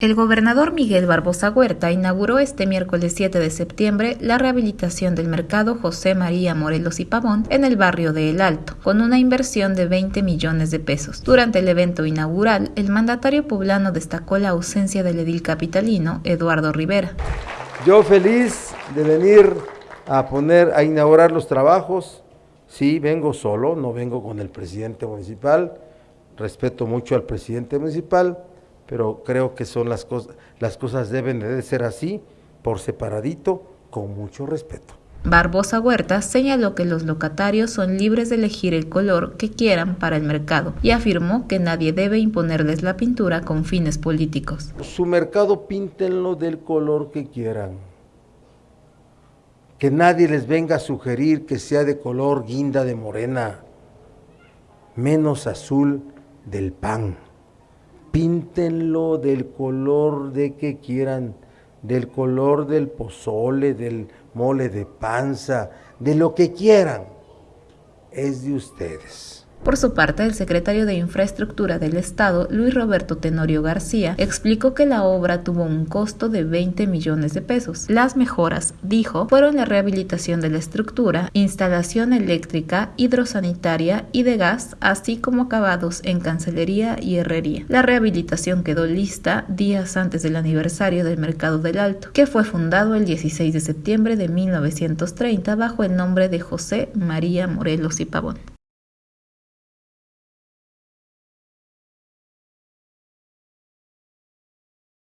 El gobernador Miguel Barbosa Huerta inauguró este miércoles 7 de septiembre la rehabilitación del mercado José María Morelos y Pavón en el barrio de El Alto, con una inversión de 20 millones de pesos. Durante el evento inaugural, el mandatario poblano destacó la ausencia del edil capitalino Eduardo Rivera. Yo feliz de venir a poner a inaugurar los trabajos. Sí, vengo solo, no vengo con el presidente municipal. Respeto mucho al presidente municipal pero creo que son las cosas, las cosas deben de ser así, por separadito, con mucho respeto. Barbosa Huerta señaló que los locatarios son libres de elegir el color que quieran para el mercado y afirmó que nadie debe imponerles la pintura con fines políticos. Su mercado píntenlo del color que quieran. Que nadie les venga a sugerir que sea de color guinda de morena, menos azul del pan píntenlo del color de que quieran, del color del pozole, del mole de panza, de lo que quieran. Es de ustedes. Por su parte, el secretario de Infraestructura del Estado, Luis Roberto Tenorio García, explicó que la obra tuvo un costo de 20 millones de pesos. Las mejoras, dijo, fueron la rehabilitación de la estructura, instalación eléctrica, hidrosanitaria y de gas, así como acabados en cancelería y herrería. La rehabilitación quedó lista días antes del aniversario del Mercado del Alto, que fue fundado el 16 de septiembre de 1930 bajo el nombre de José María Morelos y Pavón.